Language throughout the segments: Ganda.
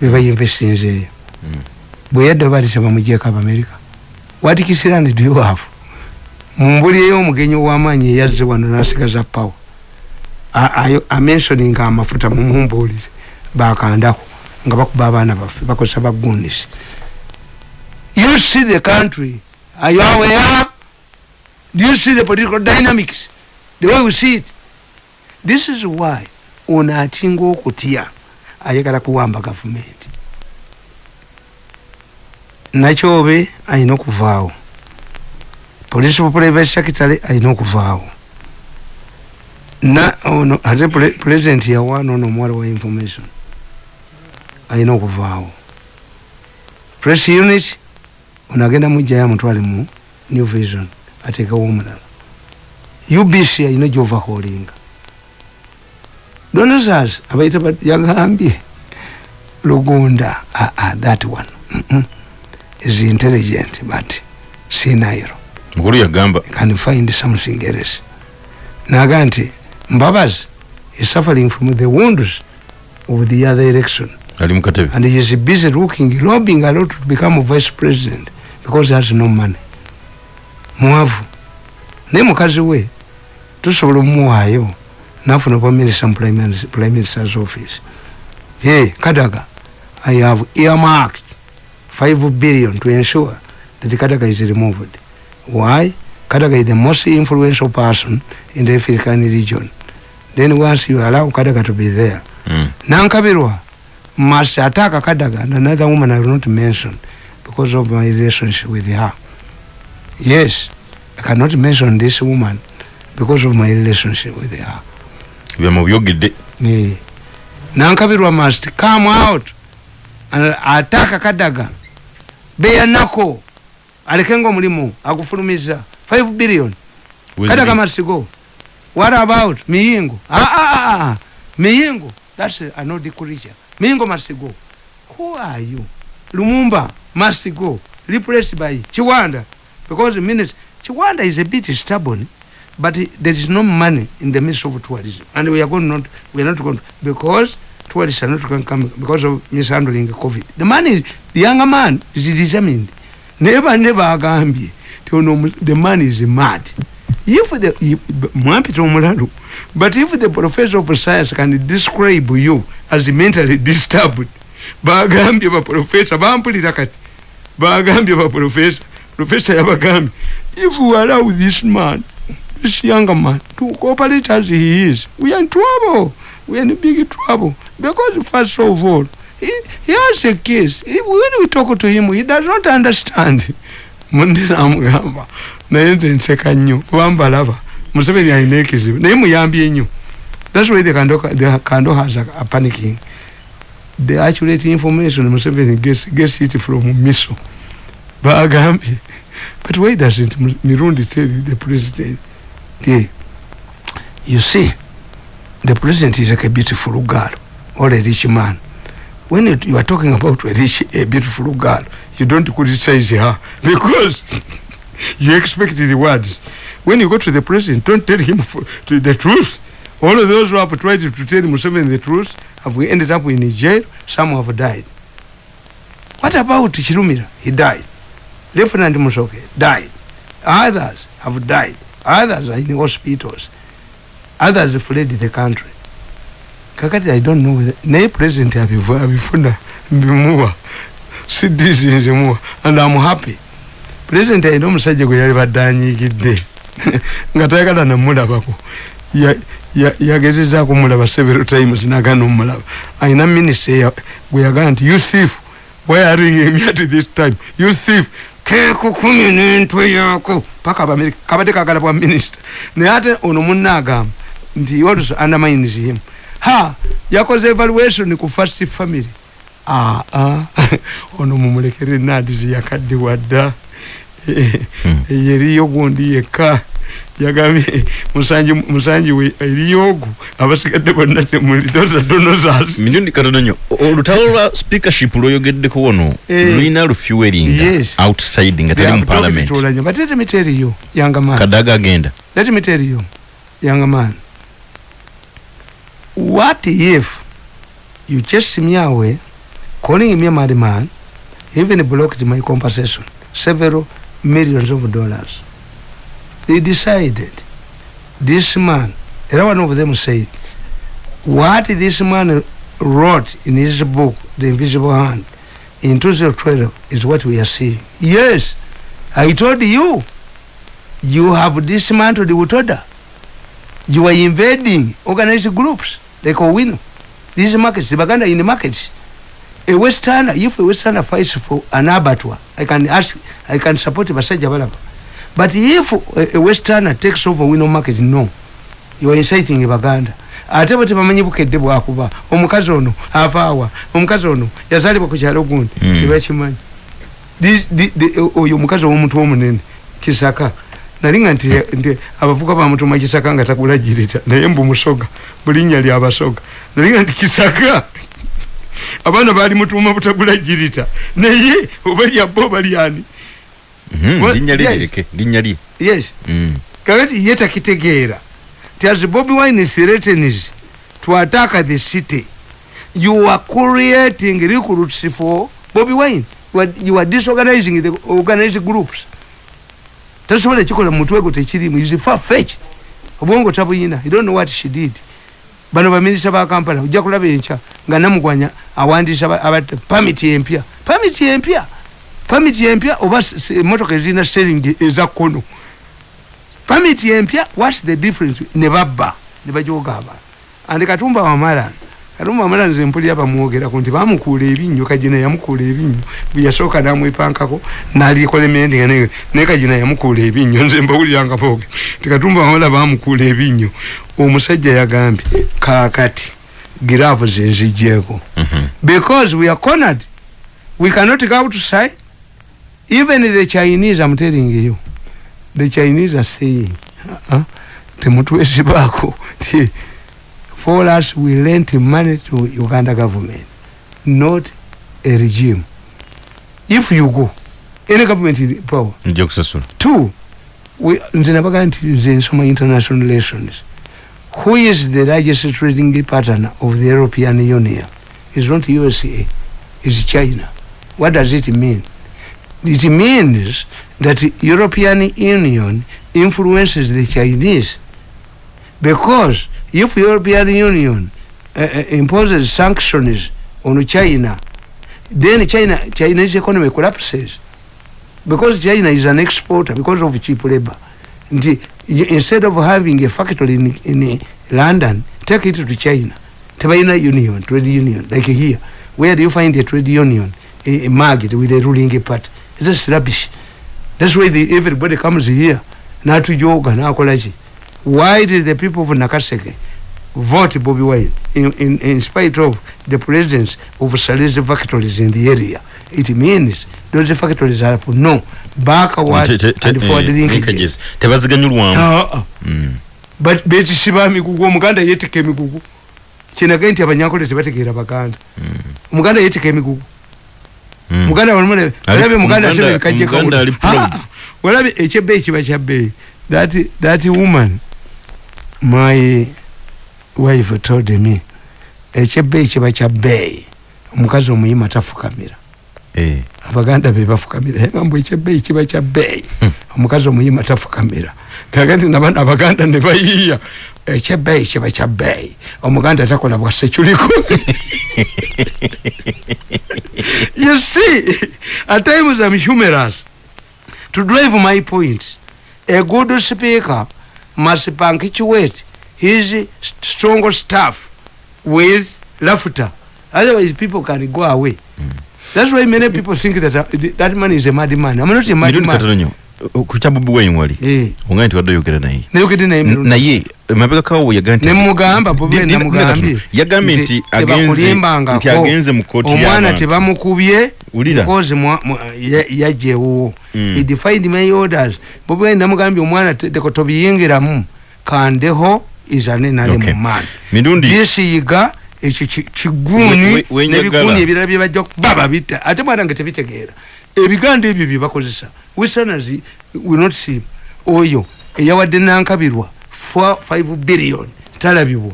bebayinvestinzeeyo Mm. bwe yadda batisa bamugyeko abamerika watikisirani duyuwaafu mumbuli ey'omugenyi ow'amaanyi eyazze wano n'asigaza power. Amensioninga amafuta mumumbuulize bakandako nga bakuba abaana baffe bakozesa bagundisi you see the country are you aware? Do you see the political dynamics the way we see it? This is why ono atinga okutya ayagala kuwamba gavumenti. Nakyobe ayina okuvaawo. Police private secretary ayina okuvaawo. Na ono ate pre- president yawaana ono omuwala wa information ayina okuvaawo. Press unit ono agenda mujjayo amutwale mu new vision atekewo omulala. Ubc ayina gyovaholinga donasas abaita yagambye lugunda. Ah, ah, that one. Mm -mm. is intelligent but sinairo. Mukulu yagamba can find something else. Naga nti mbabazi is suffering from the wounds of the other election. Ali mukatebe and he is busy looking lobbying a lot to become vice president because he has no money. Mwavu. Naye mukazi we tusobola omumuwaayo nafuna obwa minister prime prime minister's office. Ye kadaga i have earmarked 5 billion to ensure that kadaga is removed. Why? Kadaga is the most influential person in the african region. Then once you allow kadaga to be there Mm. nankabirwa must attack kadaga and another woman i will not mention because of my relationship with her. Yes i cannot mention this woman because of my relationship with her byamubyogedde yeah. nankabirwa must come out attack kadaga beyanako alekenga omulimu agufulumiza. 5 billion. Kadaga must go. What about miyingo ah, ah, ah, ah. miyingo that's a nordic creature miyingo must go. Who are you? Lumumba must go. Replaced by chiwanda. Because minutes chiwanda is a bit stubborn but there is no money in the midst of tourism. And we are going not we are not going because tourists are not going to come because of mishandling covid. The money the younger man is determined. Never never agambye ti ono omu- the man is mad. If the if- mwampita omulalu but if the professor of science can describe you as mentally disturbed bagambye baprofesa bampulira kati bagambye baprofesa profesa yabagambye if we allow this man this younger man to cooperate as he is we are in trouble we are in big trouble because first of all he, he has a case. If, when we talk to him he does not understand. Mundi namugamba naye nze nseka nnyo kuba mbalaba museveni alina ekizibu naye muyambye nnyo thats why the kando, the kando has a, a panicking. The accurate information museveni gets, gets it from miso. Bagambye but why doesn't mirundi tell the president the, you see the president is like a beautiful girl or a rich man. When you, you are talking about a rich a beautiful girl you don't criticize her because you expect the words. When you go to the president don't tell him f- to the truth. All of those who have tried to tell Museveni the truth have we ended up in jail. Some have died. What about Chirumira? He died. Lieutenant Musoke died. Others have died others are in hospitals. Others fled the country. Kakati i don't know naye president abivu- abifuna mbimuwa sidisinzimuwa and am happy. President alina omusajja gwe yali badde anyiigidde nga tayagala namulabako Ya- ya- yagezezaako mulaba several times nagana omulaba alina minisita gwe yagala nti you thief. Why are you me at this time? You thief keeko kumi n'entwe yaako. Paka abamerika kabadde kagala bwa minisita. Naye ate ono munna agamba nti also undermines him. Ha yakoze evaluation ku first family. Ah, ah. ono mumulekere nadizi yakadde wadda. Hmm. eriyo gundi yekka yagambye musanji musanji we eriyo ogu abasigadde bonna temuli those are donors mirundi katono nnyo. O- olutalo lwa speakership lwoyogeddeko wano Eh. lulina lufuelinga Yes. outside nga tali mu parliament. but let me tell you younger man. Kadaga agenda. Let me tell you younger man. What if you chase me away calling me a madman even blocked my compensation several millions of dollars they decided this man one of them said what this man wrote in his book the invisible hand in 2012 is what we are seeing yes i told you you have dismantled the Utoda. You are invading organized groups like Owino. These markets, the Baganda in the markets. A Westerner, if a Westerner fights for an abattoir, I can ask, I can support Basaja Balaba. But if a, a Westerner takes over Wino market, no. You are inciting Baganda. ate bwe tebamanyi bukedde bwakuba omukazi ono avaawa omukazi ono yazaalibwa ku kyalo gundi Mm. tebakimanyi oyo omukazi owomuntu omunene kisaka nalinga nti abavuka bamutuma kisaka nga takula jirita naye mbu musoga mulinnya lyabasoga nalinga nti kisaka abaana baali mutuma butagula jirita naye oba lyabba oba lyani linnya lye yes. lireke linnya lye yes. Mm. kakati ye takitegeera ti as bobi wine threatens to attack the city. You are creating recruits for bobi wine. You are, you are disorganizing the organized groups. Tasobola ekikola mumutwe gwo tekirimu is far fetched obwongo tabuyina you don't know what she did. Bano baminisita ba kampala ojja kulaba enkya nga namugwanya awandiisa pamiti empya pamiti empya pamiti empya oba emotoka ezirina seringi eza kkono pamiti empya whats the difference? Ne babba ne bajoga abantu andi katumba wamala katumba wamala nze mpulira bamwogerako nti bamukuula ebinnyo kajina yamukuula ebinnyo bwe yasooka namwepankako nalikola emendinga naye kajina yamukuula ebinnyo nze mbawuliranga boge ti katumba wamala bamukuula ebinnyo omusajja yagambye kaakati giraavu zenzijjeeko Mhm. because we are cornered. We cannot go outside even the chinese i'm telling you. The chinese are saying uh, temutwesibaako ti for us we lent money to uganda government not a regime. If you go any government in power. Two we- nze nabaga nti nze nsoma international relations. Who is the largest trading partner of the european union? Is not usa is china. What does it mean it means that european union influences the chinese. Because if european union uh, uh, imposes sanctions on china then china chinese economy collapses. Because china is an exporter because of cheap labor. Nti y- instead of having a factory in, in london take it to china. Tebalina union trade union like here. Where do you find a trade union a, a market with a ruling party that's rubbish. That's why the, everybody comes here natujoga nakolaki why did the people of nakaseke vote bobi wine in, in, in spite of the presence of salese factories in the area? It means those factories are for no. Backward te- and forward eh, linkages. tebaziganyulwamu. Ah, ah. Mm. but betisiba emigugu omuganda yetika emigugu kinagaye nti abanyankole tebategeera baganda. Omuganda yetika emigugu Mm. Muganda walumule Ali- olabe muganda Omuganda ali proud. olabe ekyebbeeyi kiba kyabbeeyi that, that woman my wife told me ekyebbeeyi kiba kyabbeeyi omukazi omuyima tafukamira. Eh. Abaganda be bafukamira. Yagamba ekyebbeeyi kiba kyabbeeyi Hmm. omukazi omuyima tafukamira. Kaga nti nabana abaganda ne bayiiya. Ekyebbeeyi kiba kyabbeeyi omuganda takola bwasekyuliko you see at times i'm humorous. To drive my point a good speaker must punctuate his strong staff with laughter. Otherwise people can go away that's why many people think that uh, th- that man is a mad man i'm not a mad man katono nyo ku kya bobi wine wali? Eh, onga nti wadde oyogera naye. Nayogedde naye N- mirundi naye emabega kawo yaga nti nemugamba bobi Di- di- namugambye di- yagambye nti agenze nti agenze mu kooti omwana y'abantu. tebamukubye Wulira. because mwa- mwa- ya- yajjewo Mm. he defined my orders. Bobi wine namugambye omwana te- teko tobiyingiramu. Kandeho izane nale Okay. mu maani. Mirundi disiyiga ekyo kiguuni nebiguuni ebirala bye bajja baba bitta. Ate mwana nga tebitegeera. Ebiganda ebyo bye bakozesa not see oyo eyawadde nankabirwa 5 billion talabibwa.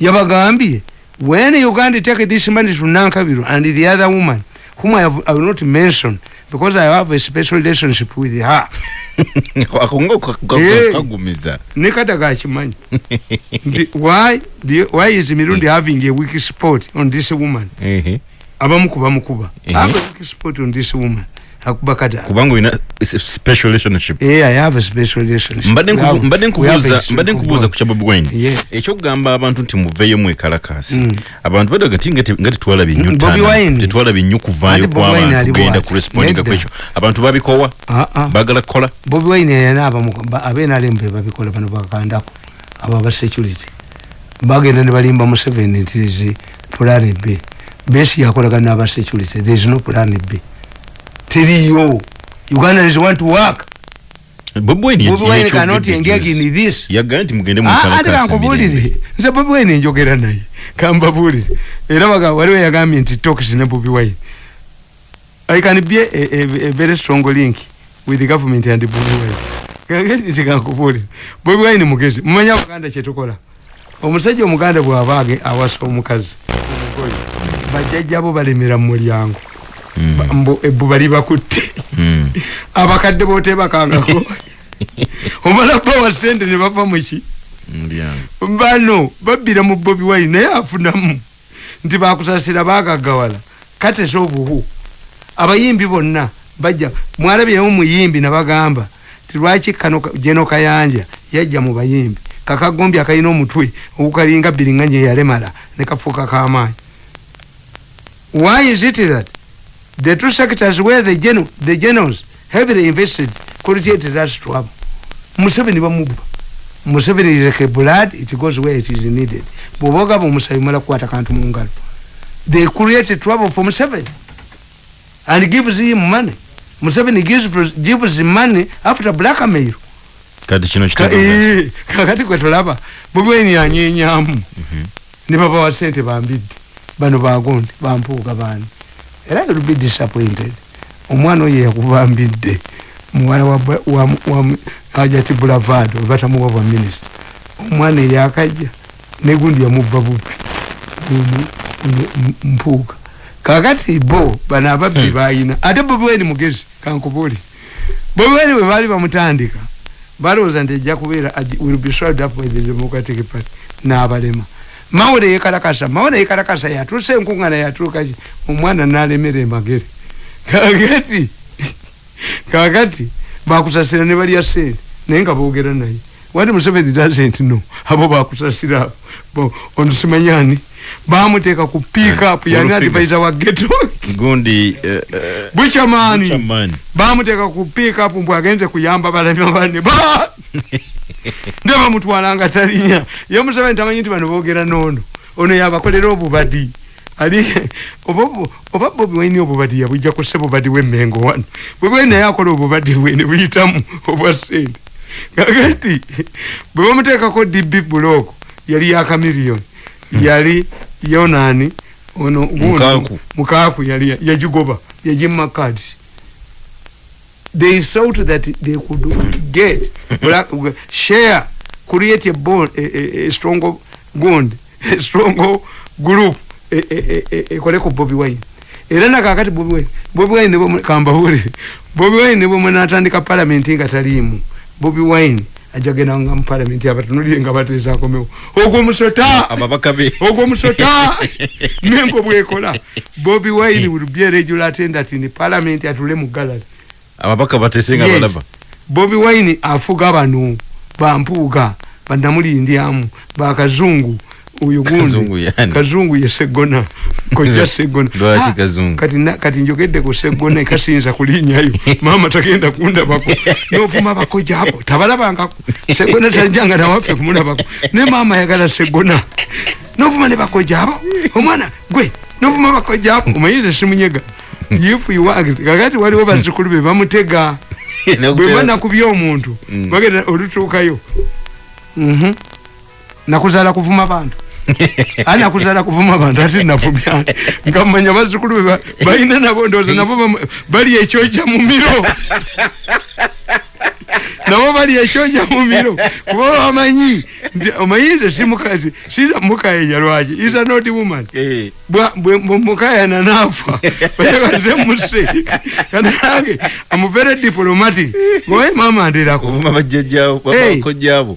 Yabagambye when uganda take this money to nankabiro and the other woman whom i, have, I will not mention because i have a special relationship with her akonga kagumiza nekadaga akimanyi nti why, the, why is mirundi having a weak spot on this woman? Ehe. abamuku bamukuba Mhm. have a weak spot on this woman akuba kadaga kubanga olina s- special relationship Eh, I have a special relationship. mbadde nkubu- mbadde we have nkubuuza a mbadde bond. ku kya bobi wine Yes. ekyokugamba abantu nti muveeyo mwekalakaasi Mm. abantu badaga ti nga te- nga tetwalabye nnyo Mm, nnyo kuvaayo Ate Bobi Wine kw'abantu ali genda bw'ati. kurespondinga Nedda. kwekyo abantu babikowa Ah, ah. baagala kukola bobi wine yanaaba abenalemu be babikola bano bakandako abo aba security bagenda ne balimba nti zi plan b besi yakolagana n'aba security there is no plan b teriyo ugandans want to work. Cannot engage in this. Ah, ate kankubulire nze bobi wine njogera naye. Kambabulire era waliwo yagambye nti talks ne bobi wine. I can be a, a, a very strong link with the government and bobi wine. Kankubulire bobi wine mugezi. Mumanyi abaganda kyetukola omusajja omuganda bw'abaage awasa omukazi. Omugole bajjajjabo balemera mu mulyango mbu ebbuba libakutte abakadde bootebakangako omala bawa sente ne bava muki bano babbira mu bobi wine naye afunamu. Nti bakusasira bagagawala katesa obuhu abayimbi bonna bajja mwalabyemu muyimbi nabagamba ti lwaki kano jeno kayanja yajja mu bayimbi? Kakagombi akalina omutwe ogukalinga biriŋŋanya eyalemala ne kafuuka kamaanyi why is it that the two sectors where the, geno, the generals heavily invested created that trouble museveni bamubba museveni is like a blood it goes where it is needed. Bwoba ogamba omusayi mala kukwata kantu mu ngalo they create trouble for museveni and gives him money. Museveni gives, gives him money after blackmail kati kino Ka- kitego eh, kakati kwetulaba bobi wine yanyenyamu ne babawa sente bambidde bano bagundi bampuuga bani era you'll be disappointed. Omwana oyo yakubambidde muwala wa, Bra- wa, wa ajati bulavado batamuwa bwa minisita omwana eyakajja negundi yamubba bupi Gundi, m- m- mpuuga kakati bo bano ababbi bayina ate bobi wine mugezi kankubuli bobi wine bwe baali bamutandika balowooza nti ejja kubeera will be swallowed up by the democratic party n'abalema mawule yekalakasa mawule yekalakasa yatuusa enkuŋŋana yatuukaki omwana nalemera emagere. Kakati kakati bakusasira ne balya sente naye nga boogera naye. Wati museveni doesn't know abo bakusasira abo. Onusimanyani bamuteeka ku pick up yani advisor wa geto gundi buchamani chamani bamuteeka ku pick up mbw agenze kuyamba balema banne ba ne bamutwalanga talinya. Ye museveni tamanyi nti bano boogera noono. Ono yabakolera obubadi. Ali oba bobi waini obubadi yabujja kusse bubadi wemmengo wano? Bwebwe naye akola obubadi bwe ne buyitamu obwa sente kakati bwe bamuteekako db buloko yali yakamiliyoni yali yonani ono gundi Mukaku. mukaku yali yagigoba yagimma cards they thought that they could get black, share create a bond a, a, a strong bond a strong group ekole ku bobi wine. Era nakakati bobi wine. Bobi wine nebo kambawuli bobi wine nebo mwenatandika palamenti nga taliimu bobi wine ajagenda nga mu palamenti abatunulire nga bateezakomewo ogwo musota! Ababaka be. Ogwo musota! Mengo bwekola bobi wine will be a regular attendant in parliament atule mu gallery ababaka batesenga balaba. Bobi wine afuga bano bampuuga banamulindyamu bakazungu Kazungu gundi. Kazungu ye segona. Koja segona. Lwaki Ah, Kazungu? kati na- kati njogedde ku segona ekasinza kulinyayo maama tagenda kundabako. Novuma bakoja abo tabalabangako. Segona tajanga nawaffe kumulabako. Ne maama yagala segona. Novuma ne bakoja abo omwana gwe novuma bakoja abo omanyize simunyega if you want kakati waliwo bazukulu be bamutega. Bwe banakubya omuntu Mm. bagenda olutuukayo. Mhm. nakuzaala kuvuma bantu. Ani nakuzaala kuvuma bantu? Ate navumya nga mumanya bazukulu be ba- balina nabo ndowooza nabo bali ekyoja mu miro nabo bali ekyoja mu miro kuba bamanyi nti omayinze si mukazi. Sira mukayenya lwaki is a not woman. Eh. Bwa- bwe bwe mukayana nafa. Oyagaze muse. Kanange am very diplomatic. Ngowe mama ndirako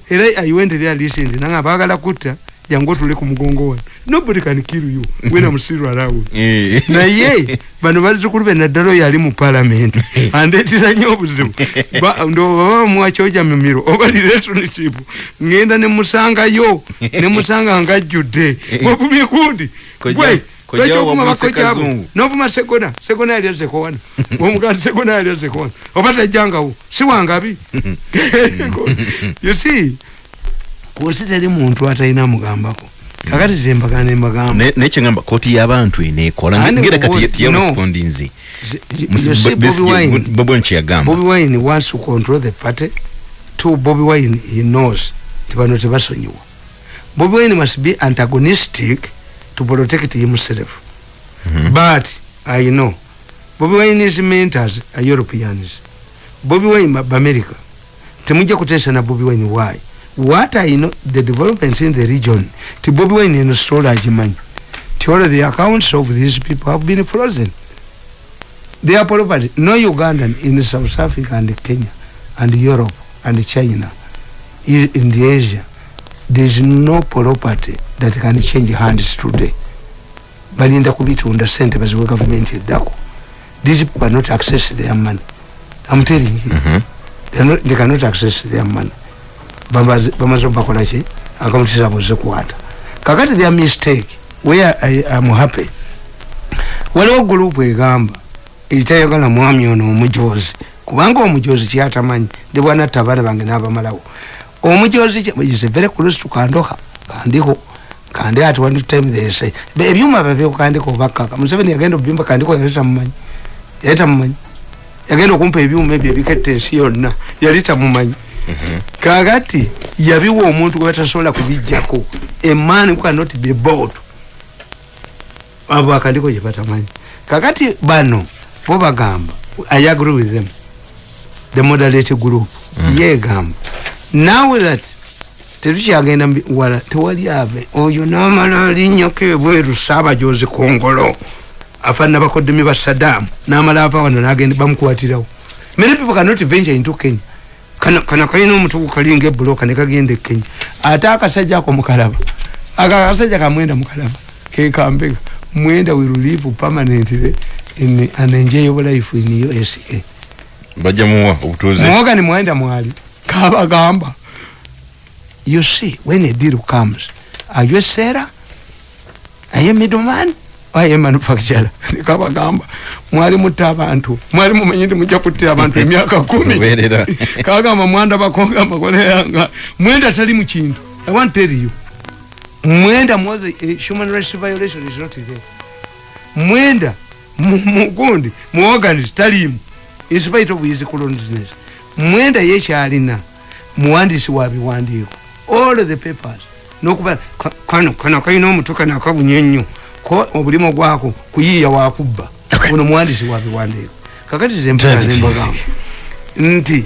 era i went there listened. Nanga bagala kutta yangu otule ku mugongo wano nobody can kill you. When i'm still around Eh. naye bano bazzukulu be naddala oyo ali mu palamenti andeetera nnyo obuzibu Ba- ndo baba bamuwakyoja mimiro. Oba relationship ngenda ne ne musanga ngajjudde wavumye kundi Kojja- Gwe, kojja lwaki ovuma wamwise bakojja abo? kazungu. novuma segona segona yali azzeko wano omuganda segona yali azzeko wano oba tajjangawo si wangabi you see kusi teri muntu atalina mugambako kakati zembagana nembagamba Ne- naye kyeŋamba kooti y'abantu eneekola Andi ngera kati tiyarespondi You see, Bobby Wine, kyeyagamba Bobby Wine wants to control the party. Two, Bobby Wine, he knows. Tibano tebasonyiwa. Bobby Wine must be antagonistic to protect himself. But, I know, Bobby Wine's mentors are Europeans. Bobby Wine ba America. Temujja kutesa na Bobby Wine why? What I know, the developments in the region, ti Bobby Wine in Australia ajimanyi. Ti all the accounts of these people have been frozen. They are property. No Ugandan in South Africa and Kenya and Europe and China, in the Asia, there is no property that can change hands today. balinda kubitunda sente baziwe gavumenti eddako these people cannot access their money i'm telling you they, are not, they cannot access their money Bamaze- bamaze bakola ki? Akaunti zabo zikwata kakati their mistake. Where i am happy. Waliwo gurupu egamba etayagala mwami ono omujozi. Kubanga omujozi kyatamanyi ndi bwanatta abaana bange n'abamalawo. Omujozi is very close to kandoka kandiko kandi at one time they say ebyuma babyo kandiko bakaka museveni yagenda obimba kandiko yaleta mumanyi yaleta mumanyi yagenda okumpa ebyuma ebyo ebiketta ensi yonna. Yali tamumanyi kakati yabiwa omuntu gwe batasobola kubijjako emani cannot be bought. Abo akandiko gye batamanyi. Kakati bano bo bagamba i agree with them. The moderate group yegamba now that tetukyagenda wala tewali ave oyo namala alinyako ebweru saabajozi kongolo afaanana bakoddemi ba sadamu namala ava wano nagenda bamukwatirawo. Many people cannot venture into kenya kana kalina omutugu kalinga ebuloka nekagenda e kenya ate akasajja ako mukalaba aka akasajja kamwenda mukalaba kekambega mwenda will live permanently in an enjoyable life in usa bajja muwa obutuuze. Muwogani mwenda mwali kabagamba you see when a deal comes are you a seller? Are you a middleman a manufacturer kabagamba mwali mutta abantu mwali mumanyi nti mujja kuttira abantu emyaka kumi kagamba mwanda bakonga makole yanga mwenda tali mu kintu i want tell you mwenda a human rights violation is not there mwenda mu- mugundi muorganist talimu in spite of his colonialness mwenda yekyalina muwandiisi wa biwandiiko all the papers nokuba ka- kano kano kalina omutu kano akabunya ennyo ko obulimu gwako kuyiiya wakubba. Ono muwandiisi wa biwandiiko. Kakati nembagamba nti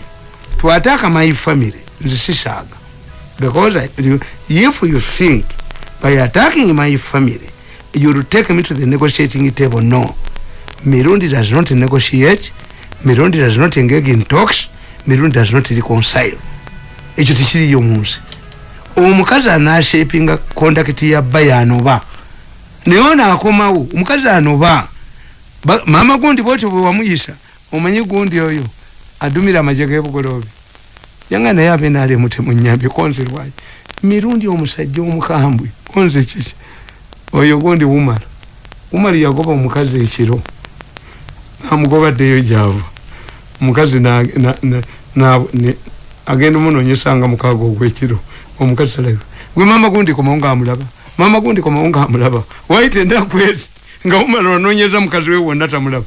twataka my family nze sisaaga. Because I, if you think by attacking my family you'll take me to the negotiating table. No. Mirundi does not negotiate. Mirundi does not engage in talks. Mirundi does not reconcile. Ekyo tekiriyo munsi omukazi anashapinga kondakiti ya bba yanoba naye ono akomawo omukazi anoba Ba- maama gundi bwotyo bwe wamuyisa omanyi gundi oyo adumira amaje g'ebugoloobi yanga naye abe naali emutemu nyambi konze lwaki? Mirundi omusajja omukambwe konze kiki? Oyo gundi wumala wumala yagoba omukazi ekiro. Amugobaddeyo gyava. Omukazi agenda omunonyesa nga mukaaga ogwekiro. Omukazi talayo gwe mama gundi komawo ngaamulaba mama gundi komawo ngaamulaba waite ndakweti nga wumala ononyeza mukazi we wonna tamulaba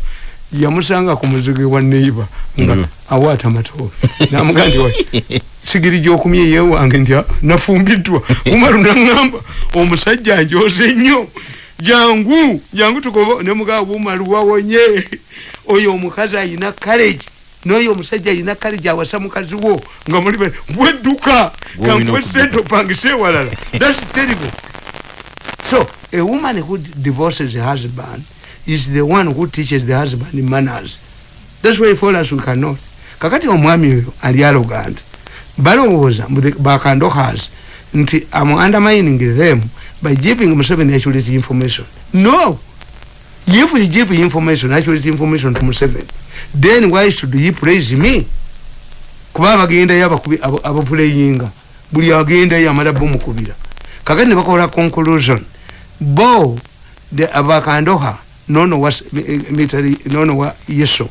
yamusanga ku muzigo wa neiba nga Mm. awaata matooke namugaa nti "Wai, sigiri gyokumye yewange nti "Ah, nafumbiddwa umaru naŋŋamba omusajja njoze nnyo jangu jangu tugoba nemugaa bumalu wawonye oyo omukazi ayina kaleji noyo omusajja ayina kale gyawasa mukazi wo. Nga muli be bwedduka Gwe olina kankwe okudduka. sente opangise ewalala thats terrible so a woman who divorces her husband is the one who teaches the husband manners. That's why for us we cannot. Kakati omwami oyo ali arrogant balowooza mbu the- bakandokas nti am undermining them by giving museveni accurate information. No! If you give information accurate information to museveni then why should he praise me? Kuba abagendayo abapuleyinga buli agendayo amala bomukubira kakati ne bakola conclusion bo the abakandoha nono wa military eh, eh, nono wa yeso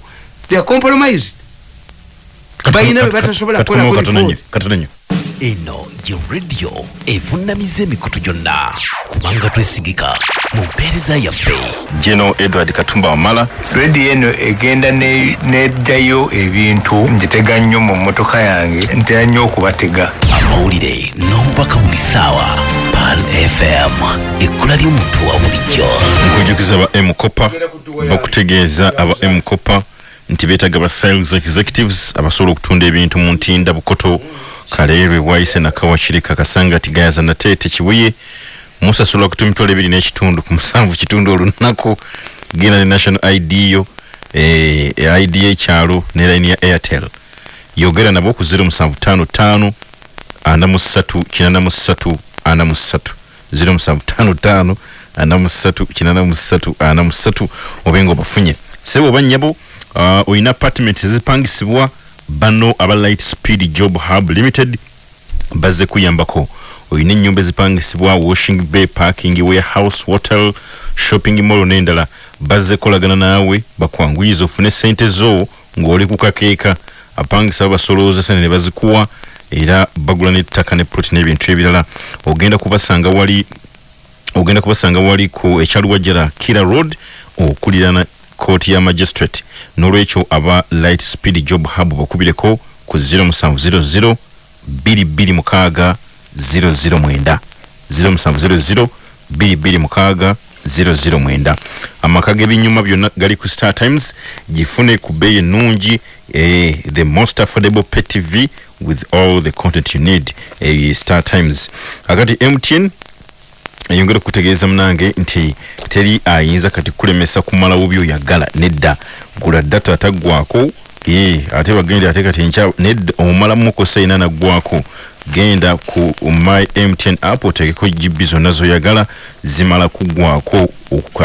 they are compromised. Balina be batasobola kukolakatonenyo eno ye radio evunamiza emikutu gyonna kubanga twesigika mu mpeereza yaffe geno edward katumba wamala rediyo eno egenda neddayo ebintu. Njitega nnyo mu mmotoka yange ntera nnyo okubatega amawulire n'obubaka buli saawa 1 fm ekkula ly'omuntu wa bulijjo nkujukiza ba mcopa bakutegeeza aba mcopa nti beetaaga ba sales executives abasobola okutunda ebintu mu ntinda bukoto kaleerwe bwayise nakawakiri kakasanga tigayaza nate tekibuye musasula okutu emitwalo ebiri n'ekitundu ku musanvu kitundu olunaku. Genda ne national id yo eh, id ekyalo ne line ya airtel. Yogera nabo ku 0755 ana mu 3 kinana mu 3 ana mu ssatu ziro musanvu ttaano ttaano ana mu ssatu kinana mu ssatu ana mu ssatu obe nga obafunye sebo oba nnyabo uh, olina apartment ezipangisibwa bano aba light speed job hub limited bazze kuyambako. Olina ennyumba ezipangisibwa washing bay parking warehouse hotel shopping mall n'endala. Bazze kolagana naawe bakwanguyiza ofune sente zo ng'oli ku kakeeka. Apangisa babasolooza sente ne bazikuwa era bagula n'ettaka ne ploti n'ebintu ebirala. Ogenda kubasanga wali ogenda kubasanga wali ku ekyaluwajjara kira road okulirana kooti ya magistrate. N'olwekyo aba light speed job hub bakubireko ku 0700 22 mukaaga 009 0700 22 mukaaga 009 amaka g'ebinyuma byonna gali ku star times gifune ku bbeeyi ennungi eh, the most affordable pay tv with all the content you need eh, star times. Akati mtn eyongera okutegeeza munange nti teri ayinza kati kulemesa kumalawo byoyagala nedda. Gula data ataggwako ye ate bagende ate kati nkya nedda omumalamu kosa ina naggwako genda ku my mtn app otegeko gb zonna zoyagala zimala kuggwako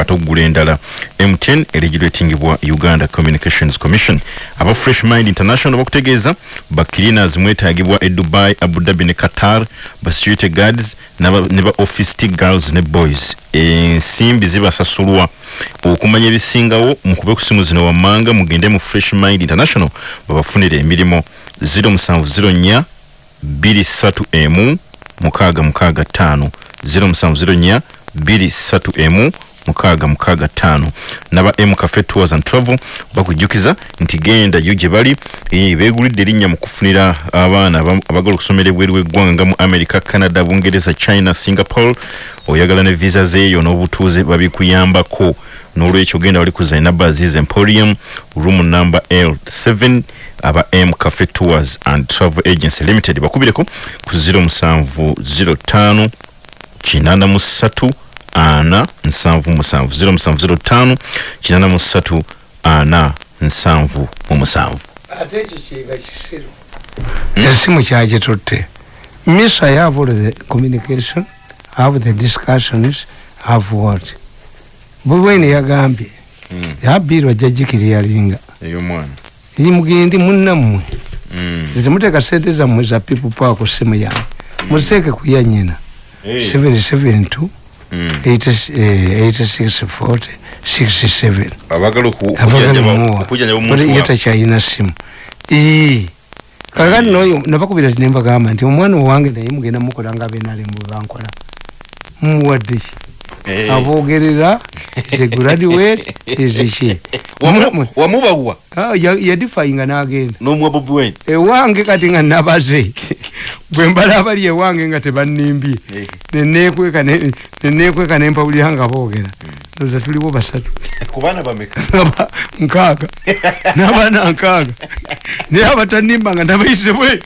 ate okugula endala. Mtn eregulatingibwa uganda communications commission. Aba fresh mind international bakutegeeza bacleaners mwetagibwa e dubai abu dhabi ne qatar ba security guards ne ba office t girls ne boys. Ensimbi zibasasulwa. Okumanya ebisingawo mukube ku simu zino wammanga mugende mu fresh mind international babafunire emirimu. 0704 23 emu mukaaga mukaaga ttaano 0704 23 emu mukaaga mukaaga ttaano naba m cafe tours and travel bakujjukiza nti genda yo gye bali eh, beegulidde erinnya mu kufunira abaana abagala okusomera ebweru w'eggwanga nga mu america canada bungereza china singapore. Oyagala ne visa zeeyo n'obutuuze babikuyambako n'olwekyo genda wali ku zainab aziz emporium room number l7 aba m cafe tours and travel agency limited. Bakubireko ku 0705 kinana mu ssatu ana nsanvu musanvu 0705 kinana mu ssatu ana nsanvu mu musanvu ate ekyo kiyiga kisiru esimu kyagitutte. Miss i have all the communication have the discussions have what bubweni yagambye yabiirwa jajikiriyalinga ey'omwana mugendi munnammwe temuteeka sente zammwe za people power ku simu yange. Muziteeke ku ya nyina 772 8640 67 abagala abagalamuwa okujjanjaba omuntu ye takyalina simu kakati noyo nabakubira nembagamba nti omwana owange naye mugenda mukola nga abenalembu bwebankola mumuwadde ki Eh. abogerera is a graduate Ah, ya- yadifayinga n'agenda n'omwa bobi wine. Ewange kati nga nabaze bwe mbala abali ewange nga tebanimbye Eh. nenekweka ne- nenekweka nempawulira nga boogera. Ndoza tuliwo basatu. Nkaaga. N'abaana nkaaga. Naye abatanimba nga nabayise bwe.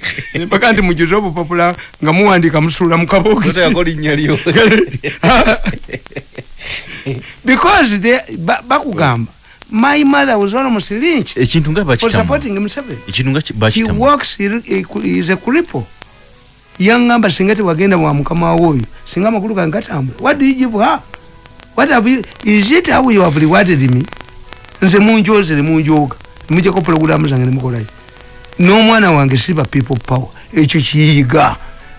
Mpaka nti mujuze obupapula nga muwandika musuula mu kabooki otegako linnya lyo. Because bakugamba my mother was almost lynched ekintu nga for supporting Museveni ekintu nga ki- he works he, he, he is a cripple. Yangamba singa tewagenda wa mukama woyo singa amakulu gange gatambula what do you give her? What have you is it how you have rewarded me? Nze munjozere munjoga mujjako pulogulamu zange nemukolayo n'omwana wange siba people power. Ekyo kiyiga.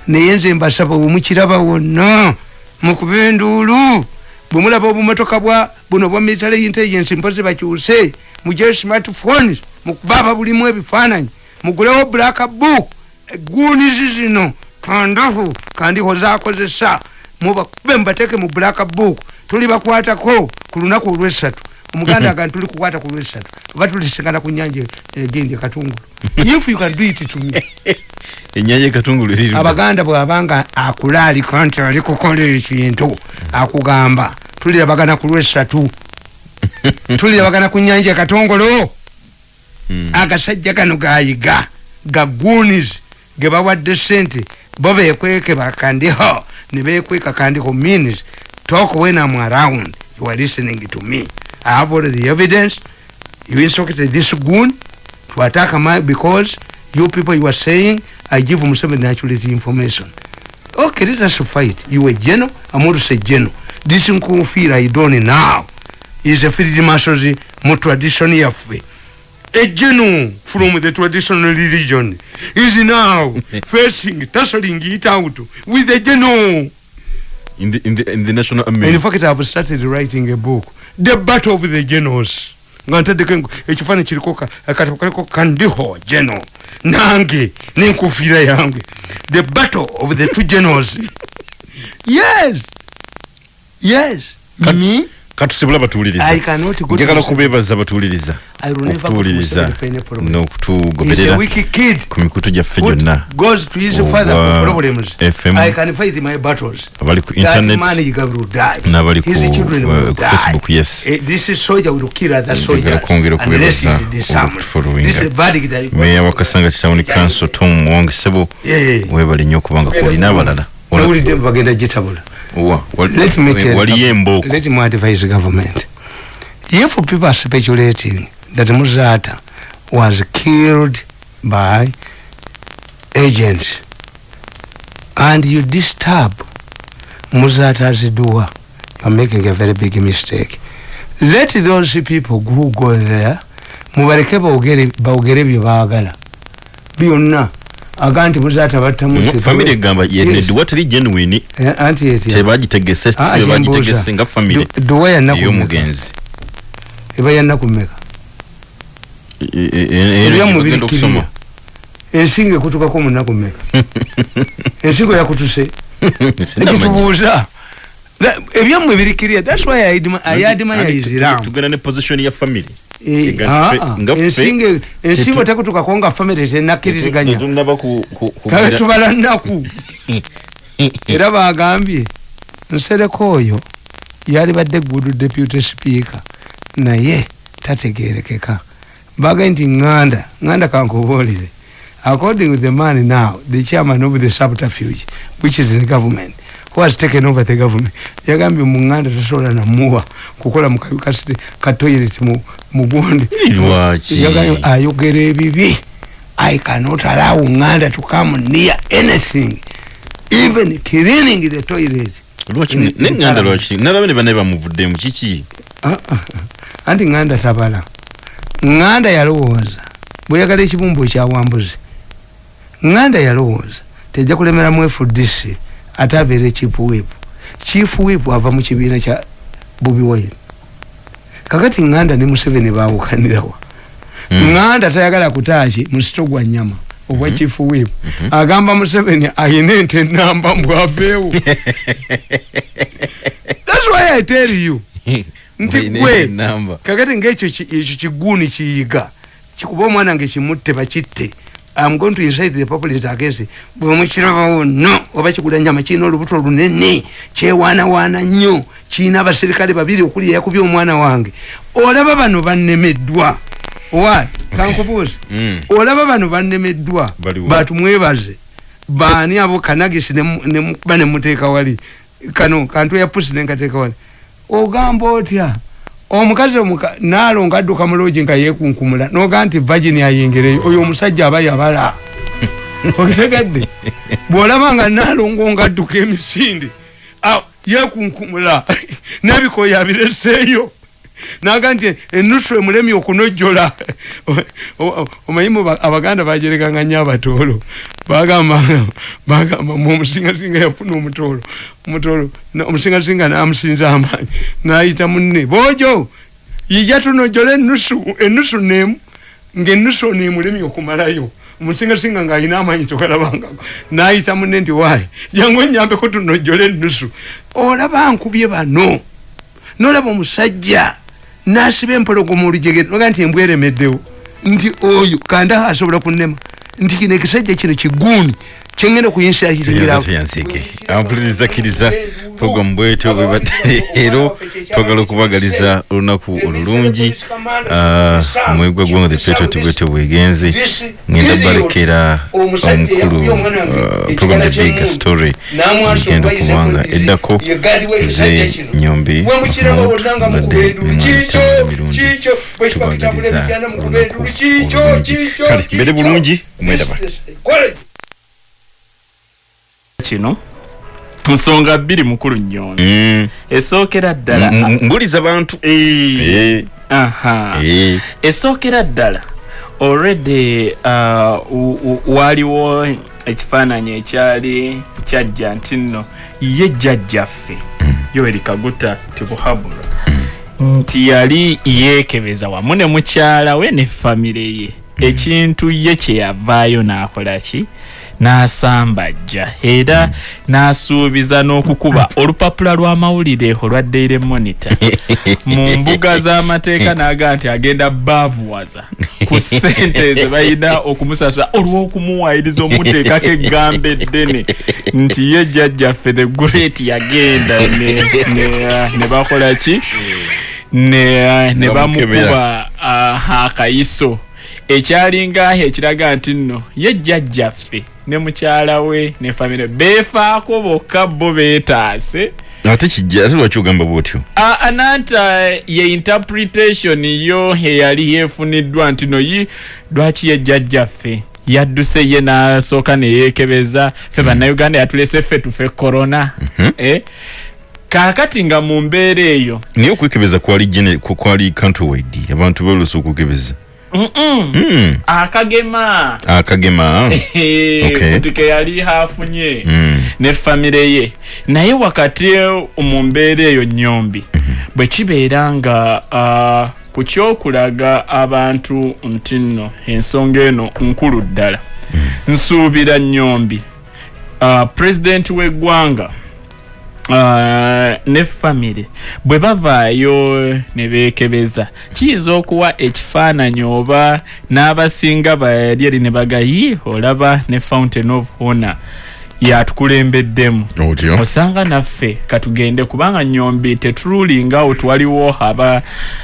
Naye nze mbasaba bwemukiraba wonna mukuba enduulu bwemulaba obumotoka bwa buno bwa military intelligence mpozi bakyuse mugyeyo smartphones mukubaaba bulimu ebifaananyi. Mugulewo black book eguunizi zino kandafu kandiho zakozesa mubakube mubateeke mu black book tuli bakwatako ku lunaku olwesatu omuganda aga tuli kukwata ku lwesatu oba tulisingana ku nyanja egindi katungulu. If you can do it to me. Ennyanja ekatungulu eri abaganda bwabanga akulaalika nti ali kukola ekintu akugamba tulirabagana ku lwesatu tulirabagana ku nyanja ekatongolo agasajja gano gayiga gagunis ge bawadde sente bo bekweke bakandiho ne bekweka kandiho means talk when I'm around you are listening to me. I have all the evidence. You instructed this goon to attack my because you people you are saying I give Museveni actually the information. Okay let us fight. You a general I'm also a general this nkufiira I don't now is a field marshals mu tradition yaffe general from the traditional religion. Is now facing tussling it out with a general in the, in the, in the national in fact I've started writing a book the battle of the generals nga ntaddeko ekifaananyi kiriko ka- akatabo kaliko kandiho general nange nenkufiira yange. The battle of the two generals yes yes. Kat- me? katusibula batuwuliriza. I cannot go njagala Museveni. okubeebaza batuwuliriza. I will never go to okutuwuliriza Museveni for any problem. He's a n'okutugoberera ku mikutu gyaffe gyonna. Goes to his father for problems. FM. I can fight my battles. abali ku that internet man you will die. n'abali ku, uh, will ku die. Facebook, yes. Eh, this is soldier will kill kwongera unless okubeebaza he is disarmed. Okutufollowinga. this is verdict I got. meya wa kasanga town council tom wangisebo Yeah. webali nnyo okubanga kulina abalala. Nawulidde bagenda gitabula Waliyo embooko let me advise government. If people are speculating that Muzata was killed by agents and you disturb Muzata's door you're making a very big mistake. Let those people who go there mubaleke bawogere bye baagala. Byonna aga nti Muzata battamu famire egamba Yes. yenedwa teri genuine? Eh, anti eti tebagitegese Ah, tebagitegese nga famire Du- duwa yannaku ey'omugenzi eba yannaku mmeka? E- e- e- ebyamu bagenda okusoma. Birikirira ensingo ekutukako munaku mmeka? Ensingo yakutuse. Sinamanya. ekitubuuza That- ebyammwe birikirira thats why I admi- I admire Anti his tu- ram tugenda ne position ya famire Eh, Ega nti ffe- ah, ah, nga ensingo tekutukako nga famire tenakkiriziganya tetunaba ku- ku- ku- kale tubala nnaku. Era bagambye nsereko oyo yali badde good deputy speaker naye tategerekeka. Bagambye nti nganda nganda kankubuulire. According to the man now the chairman of the subterfuge which is in the government who has taken over the government? Yagambye munganda tasobola namuwa kukola mukabi kasite katoilet mugundi Lwaki? yagambye ayogera ebibi i cannot allow nganda to come near anything even cleaning the toilet. Lwaki In- in neŋŋanda Parliament. lwaki nalaba ne banaye bamuvuddemu kiki? Ah, ah, anti nganda tabala. Nganda yalowooza. Bweyagala ekibumbu ekyawambuzi nganda yalowooza. Tejja kulemeramu fdc ate abeere chief whip. Chief whip ava mu kibiina kya bobi wine. Kakati nganda ne museveni bawukanirawa nganda tayagala kutaaki musito gwa nyama obwa chief whip. Agamba museveni ayina ente enamba mbwaveewo thats why i tell you. Nti gwe enamba. kakati ngaekyo ki- ekyo kiguuni kiyiga kikuba omwana nga kimutte bakitte am going to inside the populate against bwe mukirabawo no oba kigula nyama kirina olubuto lunene kyewaanawaana nnyo kirina abaserikale babiri okuli eyakubye omwana wange. Olaba bano bannemeddwa. Wa kankubuuzi Mm. olaba bano bannemeddwa. Batumwebaze baani abo kanagisi nemu- nemukuba nemuteeka wali? Kano kantu ya pusi nenkateeka wali. Ogamba otya omukazi omuka- naalonga adduka mulogi nga yekunkumula noga nti vagini ayingireyo oyo omusajja aba yabala. Okitegedde bwolaba nga naalongo nga adduka emisinde aw, yekunkumula nebikoya abireseeyo naga nti enusu emulemi okunojjola. O- o- omanyimu ba- abaganda bajerekanga nyo abatoolo. Bagamba bagamba mu omusingasinga yafuna omutoolo. Omutoolo omusingasinga namusinza amaanyi nayita munne bojo yija tunojjola enusu enusu nemu ngaenusu ono emulemi okumalayo. Omusingasinga ngaalina amaanyi togalabangako nayita munne nti waayi jangu enyambeko tunojjola enusu olaba nkubye bano nolaba omusajja nasiba empologoma olujegere noga nti embweremeddewo nti oyo kanda asobola kunema nti kino ekisajja kino kiguuni kyengenda kuyinsa Tuyanza tuyanzike ampuliriza kkiriza program bwetyo bwebadde leero twagala okubagaliza olunaku olulungi Ah, mwegwa gwanga the patriot bwetyo bwegenze. Ngenda balekera omukulu ah, program the big story igenda okubanga eddako ze nyombi badde emirundi tubagaliza olunaku olulungi. Kale mbere bulungi mwendaba kino? Nsonga bbiri mukulu nnyo. Mm. esookera ddala. Mbuliza bantu. Eh, Eh, aha. eh. esookera ddala. Already uh, waliwo ekifaananyi ekyali kyajja nti nno ye jjajjaffe yoweri kaguta tibuhabura nti yali yeekebeza wamu ne mukyala we ne famire ye. Ekintu ye kyeyavaayo n'akola ki n'asambajja era n'asuubiza n'okukuba. Olupapula lw'amawulire olwa daily monitor. Mu mbuga z'amateeka n'aga nti agenda baavuwaza. Ku ssente ze balina okumusasula. Olw'okumuwaayiriza omuteekako eggambo eddene nti ye jjajjaffe the great yagenda. Ne, bakola ki? Ne, bamukuba akayiso. Ekyalinga ekiraga nti nno ye jjajjaffe ne mukyala we ne famire beefaako bokka bo beetaase. Ate kijja ate lwaki ogamba bwotyo? Ananta ye interpretation yo eyali yefuniddwa nti no yi lwaki ye jjajjaffe? Yadduse ye n'asooka neyeekebeza ffe bannayuganda yatulese ffe tufe korona eh? kaakati nga mu mbeera eyo. Naye okwekebeza kwali kwali countrywide abantu beolusa okwekebeza akagema akagema Okay. mutike yali hafunye. Mm. ne famire ye. Naye wakati mu mbeera eyo nyombi bwe kibeera nga uh, ku kyokulaga abantu nti nno ensonga eno nkulu ddala. Nsuubira nyombi uh, pulezidenti w'eggwanga ne famire bwe bavaayo ne beekebeza kiyinza okuwa ekifaananyi oba n'abasinga bali eri ne bagayi olaba ne fountain of honor yatukulembeddemu? Otyo osanga naffe katugende kubanga nyombi tetululingawo twaliwo aba,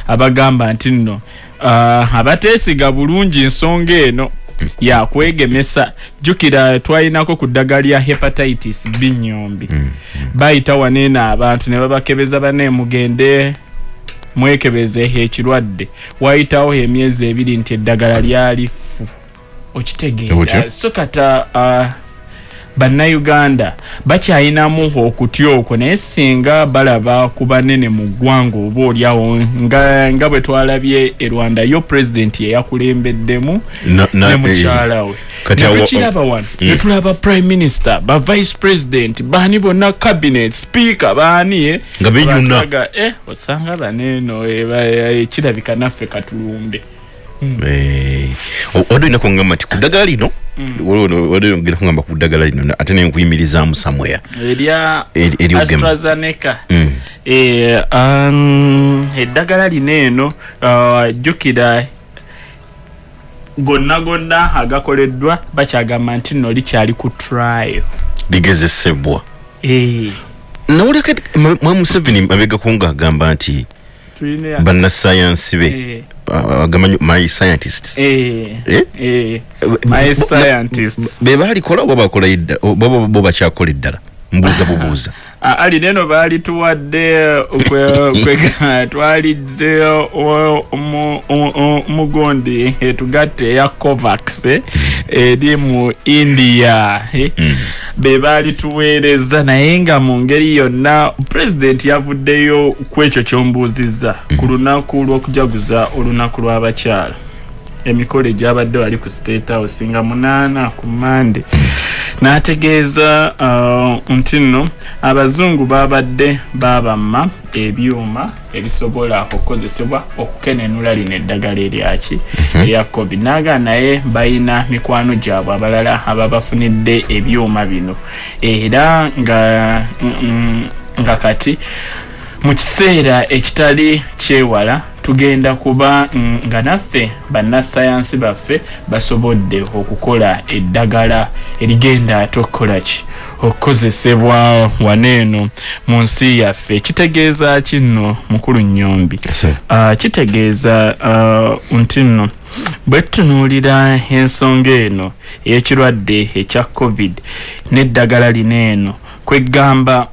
abagamba nti nno uh, abateesiga bulungi ensonga eno yakwegemesa jjukira twalinako ku ddagala lya hepatitis b nyombi. Bayita waneeno abantu ne babakebeza bane mugende mwekebeze ekirwadde. Wayitawo emyezi ebiri nti eddagala lyali fu okitegeera. So kata uh, bannayuganda bakyayinamu okutya okwo naye singa balaba ku banene mu ggwanga oba oliawo nga, nga bwe twalabye e rwanda yo pulezidenti yeyakulembeddemu Na- na- ne mukyala we Kati awo- netukiraba wano netulaba prime minister ba vice president baani bonna cabinet speaker baani eh? Nga. Bakaga, eh, osanga baneeno eh, ba- eh, kirabika naffe katulumbe Eh, o- wadde olina kungamba nti ku ddagala lino wadde ogenda kungamba ku ddagala lino ate nenkuyimirizaamu samwera erya Eri- eryogema. astrazeneca. Mm. Eh, um, eddagala lino eno uh, jjukira gonna gonna agakoleddwa bakyagamba nti nno likyali ku trial. Ligezesebwa. Eh, nawuleka mwa museveni mabegako ngaagamba nti bannasayansi be Eh, agamba nyo my scientists. Eh, Eh? eh, my scientists. be balikola oba bakola idda oba bo bakyakola eddala mbuuza bubuuza. Ah, ali neno baali tuwadde kwe- kwe- twalidde o- o- omugundi etugatte eya covax eh, eri mu india eh. Be baali tuweereza naye nga mu ngeri yonna pulezidenti yavuddeyo ku ekyo kyombuuzizza ku lunaku lw'okujaguza olunaku lw'abakyala emikolo egyabadde wali ku state house nga munaana ku mande n'ategeeza uh, nti nno abazungu babadde babamma ebyuma ebisobola okukozesebwa okukenenula lino eddagala eryaki erya covid. Naga naye bayina mikwano gyabwe abalala ababafunidde ebyuma bino. Era nga mm, nga kati mu kiseera ekitali kyewala tugenda kuba nga naffe bannasayansi baffe basobodde okukola eddagala erigenda ate okukola ki? Okukozesebwa waneeno mu nsi yaffe. Kitegeeza ki nno? Mukulu nyombi uh, kitegeeza uh, nti nno bwe tutunuulira ensonga eno ey'ekirwadde ekya covid n'eddagala lino eno kwegamba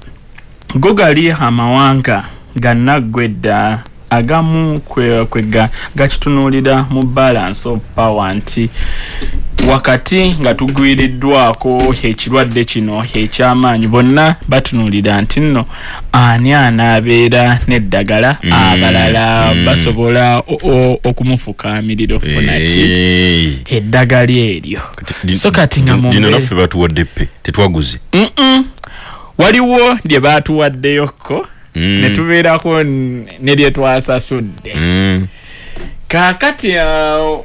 go gali amawanga gannaggwedda agamu kwe- kwega gakitunuulira mu balance of power nti wakati nga tugwiriddwako ekirwadde kino ekyamaanyi bonna batunuulira nti nno ani anaabeera n'eddagala? Abalala basobola o- o- okumufukamirira okufuna ki? Eh. eddagala eryo. So kati nga di- mu dino mbe- naffe batuwadde pe tetwaguze. Mm-mm. waliwo lye baatuwaddeyoko Mm. ne tubeerako n- ne lye twasasudde Mm. kaakati uh,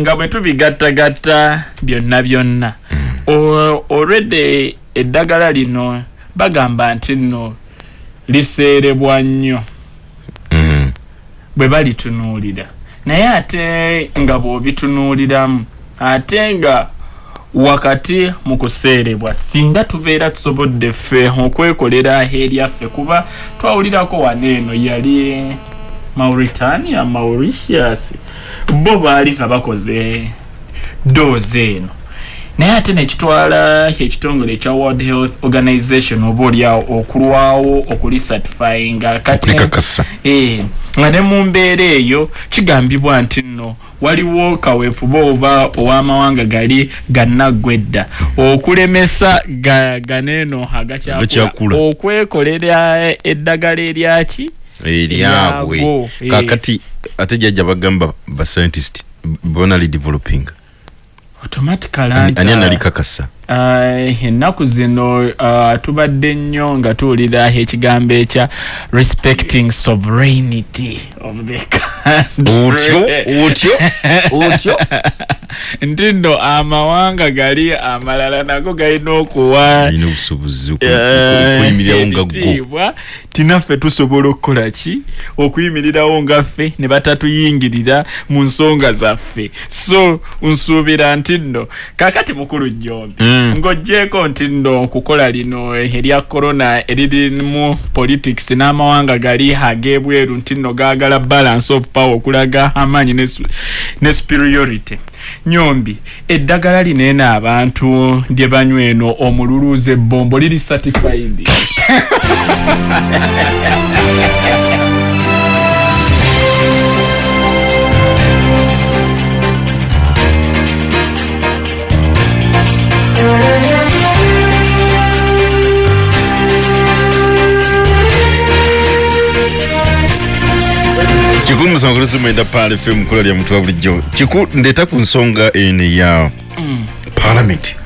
nga bwe tubigattagatta byonna byonna O- olwedde eddagala lino bagamba nti nno liseerebwa nnyo Mm. bwe balitunuulira naye ate nga bw'obitunuuliramu ate nga wakati mu kuseerebwa singa tubeera tusobodde ffe okwekolera eryaffe kuba twawulirako waneeno yali mauritania mauritius. Bo baali nga bakoze doozi eno naye ate nekitwala ekitongole ekya world health organization oba oliawo okulwawo okulisatifyinga kati. Eh, nga ne mu mbeera eyo kigambibwa nti nno waliwo kaweefuba oba ow'amawanga gali gannaggwedda okulemesa ga- ganeeno Agakyakula. okwekolera eddagala eryaki eryabwe eh. kakati ate jajja bagamba bascientist bonali developing ani anta- ani analikakasa Uh, ennaku zino uh, tubadde nnyo nga tuwulira ekigambo ekya respecting sovereignty of the otyo country otyo otyo nti nno amawanga gali amalala nago galina okuwa. Alina obusobozi oku- eh, tinaffe tusobola okukola ki? Okuyimirirawo ngaffe ne batatuyingirira mu nsonga zaffe. So nsuubira nti nno kakati mukulu nyombi Mm. ng'ogjeeko nti nno okukola lino erya korona eririmu politics n'amawanga gali ag'ebweru nti nno gaagala balance of power okulaga amaanyi ne superiority nyombi. Eddagala lino eno abantu lye banywa eno omululuuza ebbombo liri certified kikulu musanvu kulusi mwenda paala fm kola lya mutwa bulijjo kiku ndeeta ku nsonga eno ya parliament.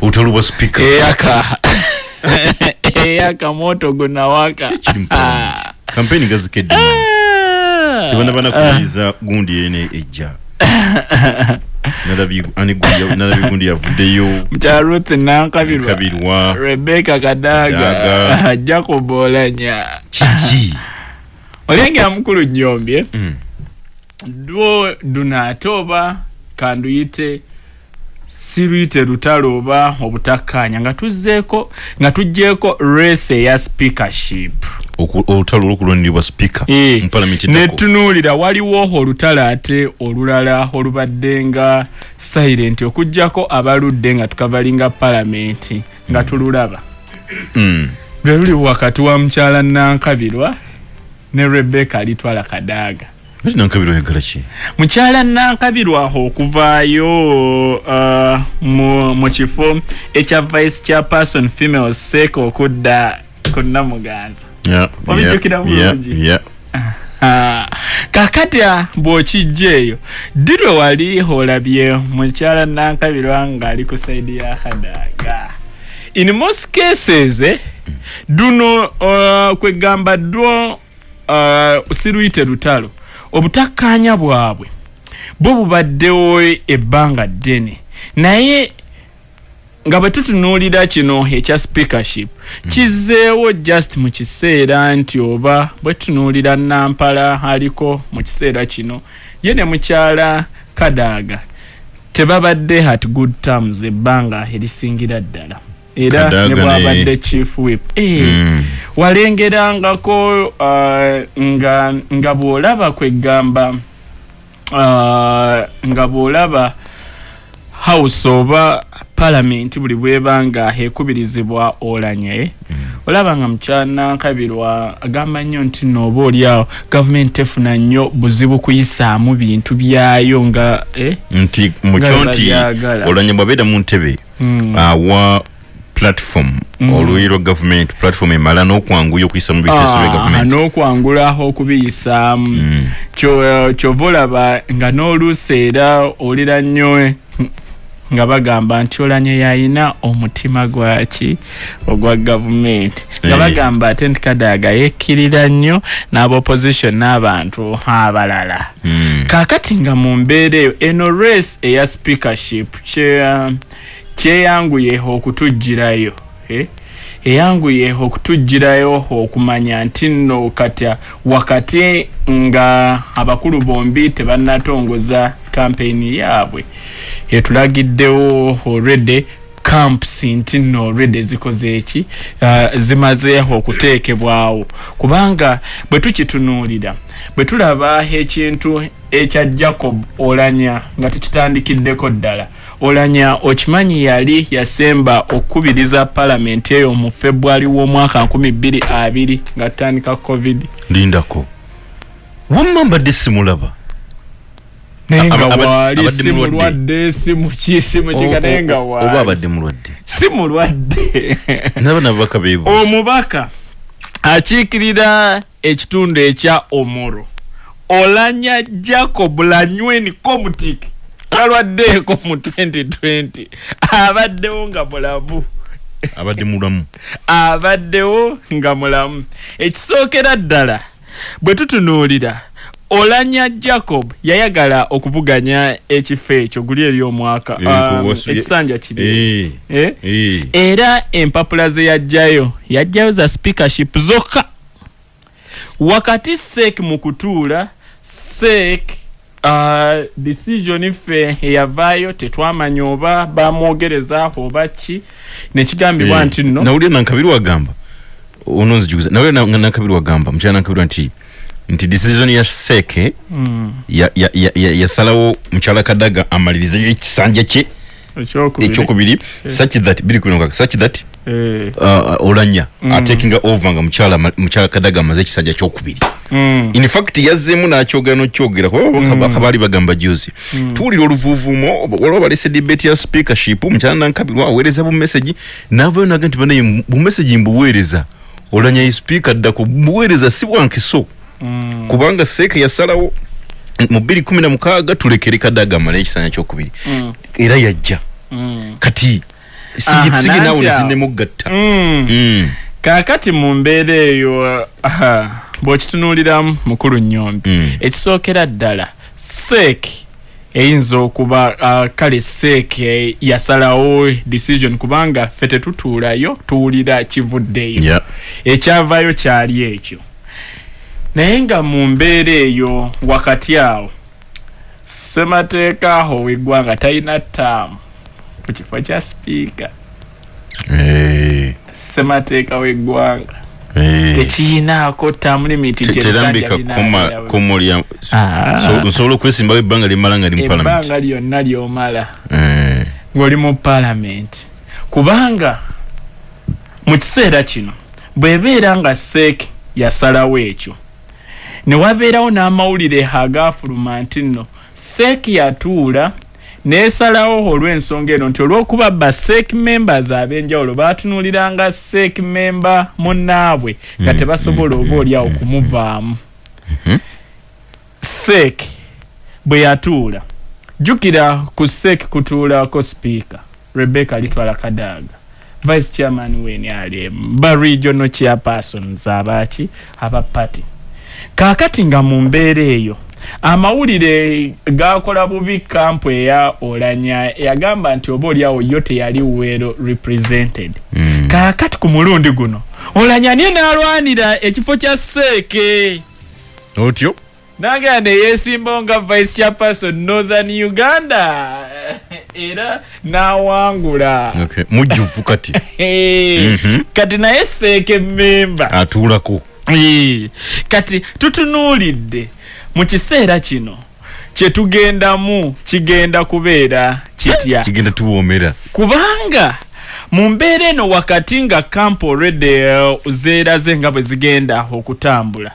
Olutalo lwa speaker. Eyaka eyaka moto gunawaka kiri mu parliament campaign gazikedde Ah, tebanaba nakuliza gundi ene ejja Nalabye- ani gundi ya- nalabye gundi yavuddeyo mukya ruth nankabirwa kabirwa. Rebeka kadaga. Kadaga. jacob olanya. Kiki olengera mukulu nyombye Mm. dwo dunaate oba kanduyite siruyite lutalo oba obutakkanya nga tuzzeeko nga tugjeeko race eya speakership. Olutalo olwokulondirwa speaker Eh, netunuulira waliwo olutalo ate olulala olubadde nga silent okugjako abaludde nga tukavalinga palamenti nga tululaba. Mm. lwe luli wakati wa mukyala nankabirwa ne rebeka alitwala kadaaga. Nankabirwa oyagala ki? Mukyala nankabirwa okuvaayo uh, mu, kifo ekya vice chairperson female sek okudda ku namuganza Yeah, yeah, yeah, bulungi? yeah. Ah, kakati ah, bw'okijja eyo ddi lwe wali olabye mukyala nankabirwa ng'ali ku saidi ya kadaaga? In most cases eh, duno uh, kwegamba dwo siruyite lutalo obutakkaanya bwabwe bwo bubaddewo ebbanga ddene. Naye nga bwe tutunuulira kino ekya speakership kizzeewo just mu kiseera nti oba bwe tutunuulira nampala aliko mu kiseera kino ye ne mukyala kadaaga tebabadde at good terms ebbanga erisingira ddala era Kadaaga ne ne- bwabadde chief whip Eh, Mm. walengerangako uh, nga, nga bw'olaba kwegamba uh, nga bw'olaba house oba palamenti buli bweba nga ekubirizibwa olanye olaba nga mukyanankabirwa agamba nnyo nti nooba oliawo gavumenti efuna nnyo buzibu kuyisaamu bintu byayo nga eh? nti mukyo nti olanya bwabeera mu ntebe awa platform. Oluyi lwa gavumenti platform emala n'okwanguya okuyisa mu biteeso bya Ah, gavumenti. n'okwangulaho okubiyisaamu Kyo- kyova olaba nga n'oluusi era olira nnyo eh, nga bagamba nti olanye yayina omutima gwaki ogwa gavumenti. Nga Eh. bagamba ate nti kadaaga yekkirira nnyo n'abaopposition n'abantu abalala. Mm. kaakati nga mu mbeera eyo eno race eya speakership kye- kyeyanguye okutugirayo eh? eyanguye okutugirayo okumanya nti nno katya wakati nga abakulu bombi tebannatongoza kampeyini yaabwe etulagiddewo already camps nti nno already zikoze eki uh, zimaze okuteekebwawo kubanga bwe tukitunuulira bwe tulaba ekintu ekya jacob olanya nga tukitandikiddeko ddala olanya okimanyi yali yasemba okukubiriza palamenti eyo mu february w'omwaka 2020 nga tutandika covid. Lindako. Wamma mbadde simulaba. Naye nga waali si mulwadde. si muki si mukika naye nga oba waali. abadde mulwadde. Si mulwadde naba nababaka beebuuza omubaka akiikirira ekitundu ekya omoro. Olanya jacob lanyweni comutic alwaddeeko mu 2020 abaddewo nga mulamu. Abadde mulamu. Abaddewo nga mulamu. Ekisookera ddala bwe tutunuulira olanya jacob yayagala okuvuganya ekifo ekyo guli eri omwaka Eh, um, ekisanja kiri Eh, eh? eh. era empapula ze yajjayo yajjayo za speakership zokka. Wakati sek mu kutuula sek uh, decision ffe eyavaayo tetwamanya oba bamwogerezaaho oba ki nekigambibwa Eh, nti nno nawulira nankabiri wagamba ono nzijuguza. Nawulira na- nankabiri wagamba mukyala nankabirwa nti nti decision ya seke ya- ya- ya- ya- yasalawo mukyala kadaga amalirizeyo ekisanja kye ekyokubiri. ekyokubiri. Such that biri n'omukaaga, such that Eh, olanya atekinga over nga mukyala kadaga amaze ekisanja kyokubiri. Mm, in fact yazzeemu n'akyogera n'okyogera kuba baka baali bagamba juzi tuwulira oluvuuvuumo waliwo balese debate ya speakership mukyala nankabirwa aweereza bumesagi naavayo naga nti banaye bumesagi mbuweereza. Olanya ye speaker ddako mbuweereza si bwankiso kubanga seeka yasalawo mu bbiri kumi na mukaaga tulekere kadaga amalayo ekisanja kyokubiri. Era yajja. Mm, kati Sige naawe awo. nezinemugatta mm. Mm. kaakati mu mbeera eyo bw'okitunuuliramu mukulu nnyombi Mm. ekisookera ddala seeki eyinza okuba uh, kale seeki eh, yasalawo decision kubanga ffe tetutuulayo tuwulira kivuddeyo Yeah. ekyavaayo kyali ekyo naye nga mu mbeera eyo wakati awo ssemateeka aho w'eggwanga talina ttaamu ku kifo kya sipiika ssemateeka w'eggwanga tekiyinaako ttaamu limiti Te- terambika kuma kumulya So- nsobola okwesimbawo ebbanga limala nga ebbanga lyonna lyomala. Ng'oli mu paalamenti. Kubanga mu kiseera kino bw'ebeera nga seeki yasalawo ekyo ne wabeerawo n'amawulire agaafuluma nti nno seeki yatuula neesalawo olw'ensonga eno nti olw'okuba ba seeki members ab'enjawulo baatunuuliranga seeki memba munnaabwe nga tebasobola oba oliawo kumuvaamu. Seeki bwe yatuula jjukira ku seeki kutuulako sipiika rebecca litwala kadaaga vice chairman wenrm ba regional chairpersons abaki aba party. Kaakati nga mu mbeera eyo amawulire gakola bubi kampu eya olanya yagamba nti oba oliawo yo teyali well represented. Mm. kaakati ku mulundi guno olanya niye n'alwanira ekifo kya seeke otyo? Nagera neyesimbawo nga vice chairperson northern uganda era n'awangula. Okay. mujjuvu kati. Mhm. kati naye seeke memba atuulako. Ee, kati tutunuulidde mu kiseera kino kyetugendamu kigenda kubeera kitya? Kigenda tuwoomera. Kubanga mu mbeera eno wakati nga kampu olwedde uh, zeeraze nga bwe zigenda okutambula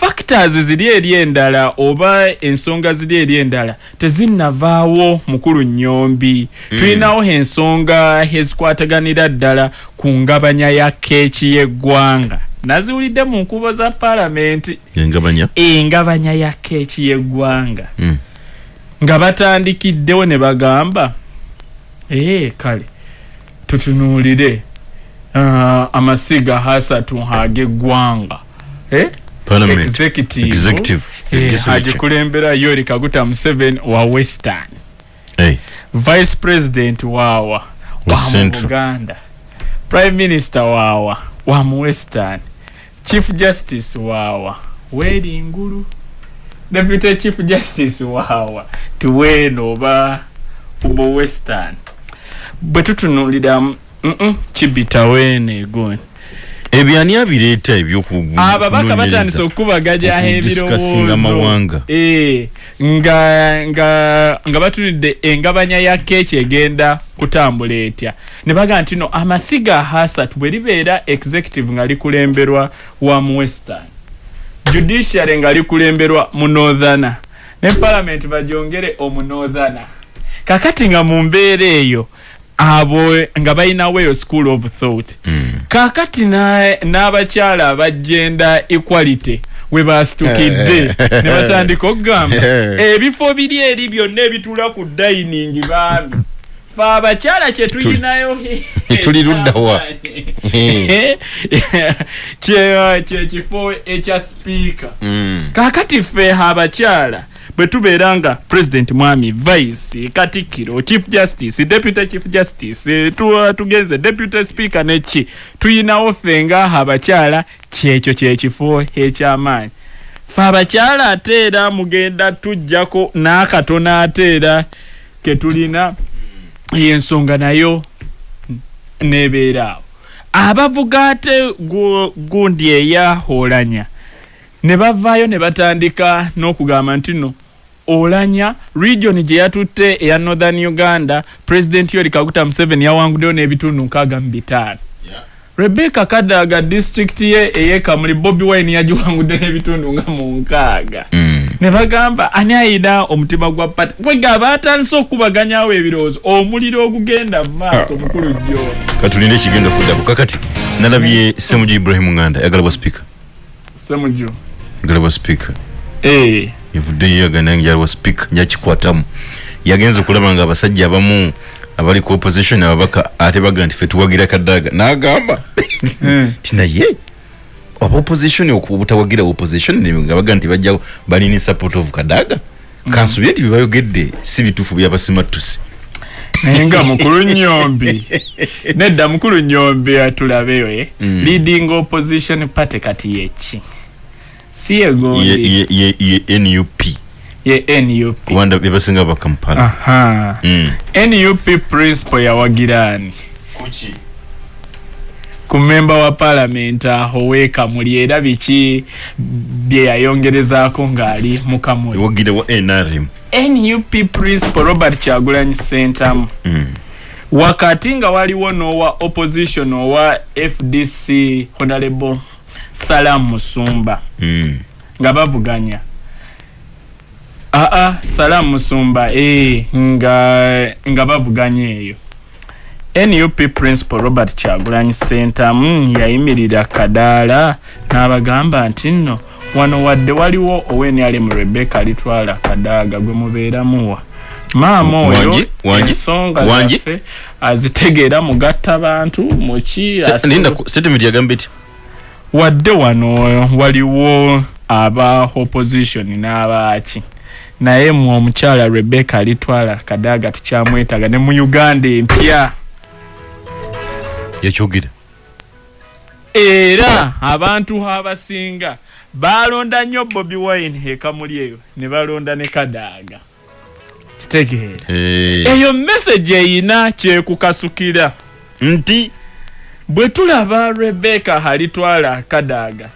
factors ziri eri endala oba ensonga ziri eri endala tezinnavaawo mukulu nnyombi. Tulinawo ensonga ezikwataganira ddala ku ngabanya ya keeki y'eggwanga naziwulidde mu nkubo za paalamenti. Engabanya? Ya keeki y'eggwanga. Mm. nga batandikiddewo ne bagamba ee kale tutunuulire uh, amasiga hasatu ag'eggwanga eh? Executive, Executive. eh, Legislature. agikulembera yori kaguta museveni wa western. Vice president waawa Wa mu buganda. Prime minister waawa wa mu western chief justice waawa weri ngulu. Deputy chief justice waawa tiweeno oba mu western. Bwe tutunulira mm -mm, kibitaweeno egoni ebyo ani abireeta ebyoku ababaka batandise okukubaganya okudiscussinga amawanga. Eh, nga nga nga batunidde engabanya ya keeki egenda kutambula etya. Ne bagaa nti no amasiga hasatu bwe libeera executive nga likulemberwa wa mu western. Judiciary nga likulemberwa mu northern. Ne parliament bagyongere omu northern kakati nga mu mbeera eyo abo nga balinawo eyo school of thought Mm. kakati na- n'abakyala abagenda equality we basitukidde ne batandika okugamba ebifo biri eri byonna ebituula ku dining baami fe abakyala kyetulinayo Tuli ludda wa? Kye- kyekifo ekya sipiika Mm. kakati ffe abakyala bwe tubeera nga president mwami vice katikkiro chief justice deputy chief justice tu- tugenze deputy speaker neki tuyinawo ffe nga abakyala kyekyo kyekifo ekyamaanyi. Ffe abakyala ate era mugenda tujjako n'akatono ate era ketulina y'ensonga nayo nebeera awo. Abavuga ate gu- gundi eyaholanya ne bavaayo ne batandika n'okugamba nti no olanya region gye yatutte eya northern uganda president yori kaguta museveni yawanguddeyo n'ebitundu nkaaga mu bitaano. Rebecca kadaga district ye eyekamuli bobi wine yagiwangudde n'ebitundu nga mu nkaaga. Mm. ne bagamba ani ayina omutima gwa pati kwega batandise okubaganyawo ebirowoozo omuliro ogugenda mu maaso mukulu jjoni katulinde ekigenda kuddako kakati. Nalabye semuju ibrahim nganda yagalabwa speaker. Semuju yagalabwa speaker. Eh, yavuddeyo yagana yagalabwa speaker nyakikwatamu yagenza okulaba nga abasajja abamu abali ku opposition ababaka ate baga nti fe tuwagira kadaaga n'agamba ti naye aba opposition okubutawagira opposition ne nga baga nti bajja balina support of kadaga kansubye nti byebayogedde si bituufu byabasimatusi naye nga mukulu nyombi nedda mukulu nyombi atulabeyo eh? Mm. leading opposition party kati yeki si ye, yegondi ye, ye, ye nup ye nup kubanda byebasinga bakampala aha. Mm. nup principal yawagirani ku memba wa parliament aho wekamuli era biki bye yayongerezaako ng'ali mukamuli. Wagire wa nrm nup principal robert kyagulanyi sentamu mm. wakati nga waliwo n'owa opposition owa fdc honorable salam musumba. Mm. nga bavuganya aa salam musumba nga, nga bavuganya eyo nup principal robert kyagulanyi sentamu yayimirira kadaala n'abagamba nti nno wano wadde waliwo owenrm rebecca litwala kadaaga gwe mubeeramuwa maama oyo ensonga zaffe azitegeera mugatta bantu muki statement yagamba eti wadde wano waliwo aba opposition n'abaaki. Naye mu omukyala rebecca alitwala kadaaga tukyamwetaga ne mu uganda empya. Yakyogera era abantu abasinga balonda nnyo bobi wine ekamuli eyo ne balonda ne kadaaga kitegeera eyo message eyina kyekukasukira nti bwe tulaba rebecca alitwala kadaaga